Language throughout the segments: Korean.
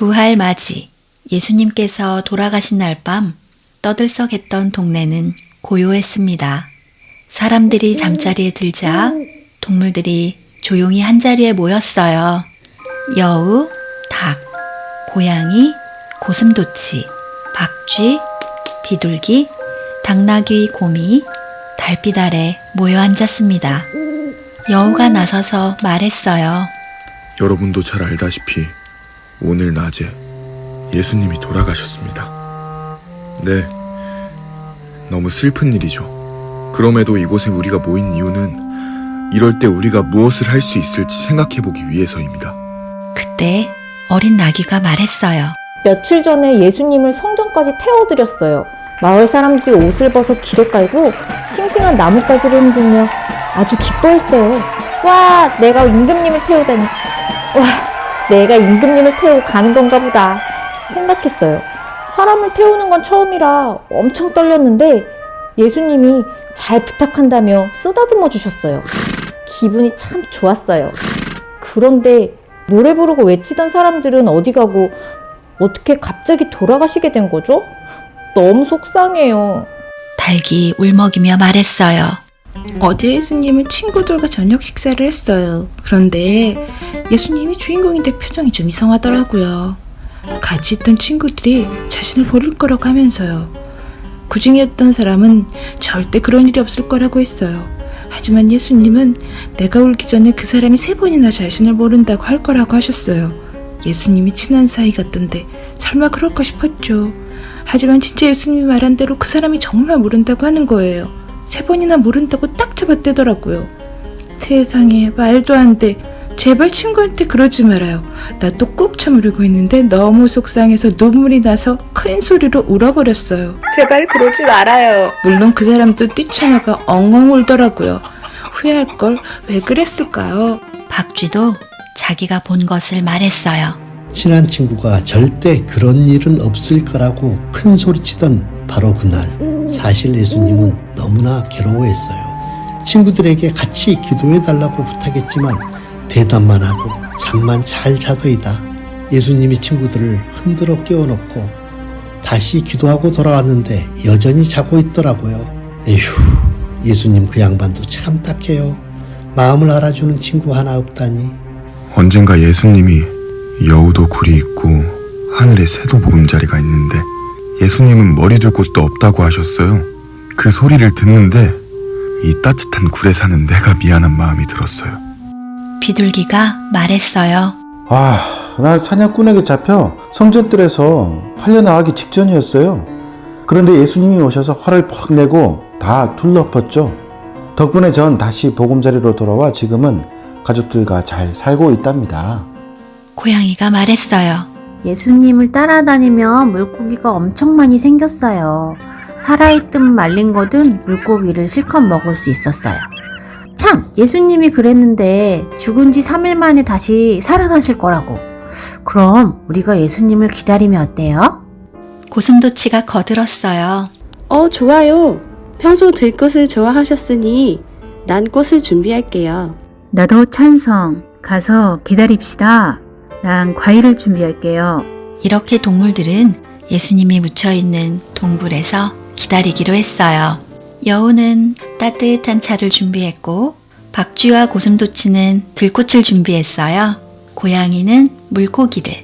부활 맞이 예수님께서 돌아가신 날 밤 떠들썩했던 동네는 고요했습니다. 사람들이 잠자리에 들자 동물들이 조용히 한자리에 모였어요. 여우, 닭, 고양이, 고슴도치, 박쥐, 비둘기, 당나귀, 곰이, 달빛 아래 모여 앉았습니다. 여우가 나서서 말했어요. 여러분도 잘 알다시피 오늘 낮에 예수님이 돌아가셨습니다. 네, 너무 슬픈 일이죠. 그럼에도 이곳에 우리가 모인 이유는 이럴 때 우리가 무엇을 할 수 있을지 생각해 보기 위해서입니다. 그때 어린 나귀가 말했어요. 며칠 전에 예수님을 성전까지 태워드렸어요. 마을 사람들이 옷을 벗어 길에 깔고 싱싱한 나뭇가지를 흔들며 아주 기뻐했어요. 와, 내가 임금님을 태우다니. 와, 내가 임금님을 태우고 가는 건가 보다 생각했어요. 사람을 태우는 건 처음이라 엄청 떨렸는데 예수님이 잘 부탁한다며 쓰다듬어 주셨어요. 기분이 참 좋았어요. 그런데 노래 부르고 외치던 사람들은 어디 가고 어떻게 갑자기 돌아가시게 된 거죠? 너무 속상해요. 닭이 울먹이며 말했어요. 어제 예수님은 친구들과 저녁 식사를 했어요. 그런데 예수님이 주인공인데 표정이 좀 이상하더라고요. 같이 있던 친구들이 자신을 버릴 거라고 하면서요. 그 중에 어떤 사람은 절대 그런 일이 없을 거라고 했어요. 하지만 예수님은 내가 울기 전에 그 사람이 세 번이나 자신을 모른다고 할 거라고 하셨어요. 예수님이 친한 사이 같던데 설마 그럴까 싶었죠. 하지만 진짜 예수님이 말한 대로 그 사람이 정말 모른다고 하는 거예요. 세 번이나 모른다고 딱 잡아떼더라고요. 세상에 말도 안 돼. 제발 친구한테 그러지 말아요. 나 또 꾹 참으려고 했는데 너무 속상해서 눈물이 나서 큰 소리로 울어버렸어요. 제발 그러지 말아요. 물론 그 사람도 뛰쳐나가 엉엉 울더라고요. 후회할 걸 왜 그랬을까요? 박쥐도 자기가 본 것을 말했어요. 친한 친구가 절대 그런 일은 없을 거라고 큰 소리치던 바로 그날 사실 예수님은 너무나 괴로워했어요. 친구들에게 같이 기도해 달라고 부탁했지만 대답만 하고 잠만 잘 자더이다. 예수님이 친구들을 흔들어 깨워놓고 다시 기도하고 돌아왔는데 여전히 자고 있더라고요. 에휴, 예수님 그 양반도 참 딱해요. 마음을 알아주는 친구 하나 없다니. 언젠가 예수님이 여우도 굴이 있고 하늘에 새도 보금자리가 있는데 예수님은 머리 둘 곳도 없다고 하셨어요. 그 소리를 듣는데 이 따뜻한 굴에 사는 내가 미안한 마음이 들었어요. 비둘기가 말했어요. 아, 나 사냥꾼에게 잡혀 성전뜰에서 팔려나가기 직전이었어요. 그런데 예수님이 오셔서 화를 퍽 내고 다 둘러펐죠. 덕분에 전 다시 보금자리로 돌아와 지금은 가족들과 잘 살고 있답니다. 고양이가 말했어요. 예수님을 따라다니며 물고기가 엄청 많이 생겼어요. 살아있든 말린 거든 물고기를 실컷 먹을 수 있었어요. 참, 예수님이 그랬는데 죽은 지 3일 만에 다시 살아나실 거라고. 그럼 우리가 예수님을 기다리면 어때요? 고슴도치가 거들었어요. 어, 좋아요. 평소 들꽃을 좋아하셨으니 난 꽃을 준비할게요. 나도 찬성. 가서 기다립시다. 난 과일을 준비할게요. 이렇게 동물들은 예수님이 묻혀있는 동굴에서 기다리기로 했어요. 여우는 따뜻한 차를 준비했고, 박쥐와 고슴도치는 들꽃을 준비했어요. 고양이는 물고기를,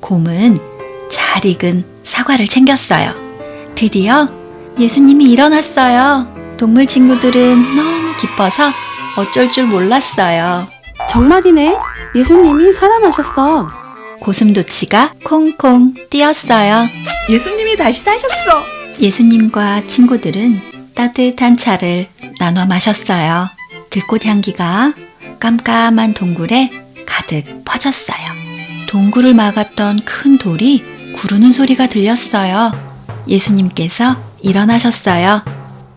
곰은 잘 익은 사과를 챙겼어요. 드디어 예수님이 일어났어요. 동물 친구들은 너무 기뻐서 어쩔 줄 몰랐어요. 정말이네. 예수님이 살아나셨어. 고슴도치가 콩콩 뛰었어요. 예수님이 다시 사셨어. 예수님과 친구들은 따뜻한 차를 나눠 마셨어요. 들꽃 향기가 깜깜한 동굴에 가득 퍼졌어요. 동굴을 막았던 큰 돌이 구르는 소리가 들렸어요. 예수님께서 일어나셨어요.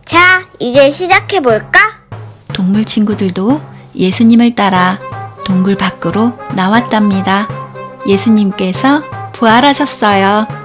자, 이제 시작해볼까? 동물 친구들도 예수님을 따라 동굴 밖으로 나왔답니다. 예수님께서 부활하셨어요.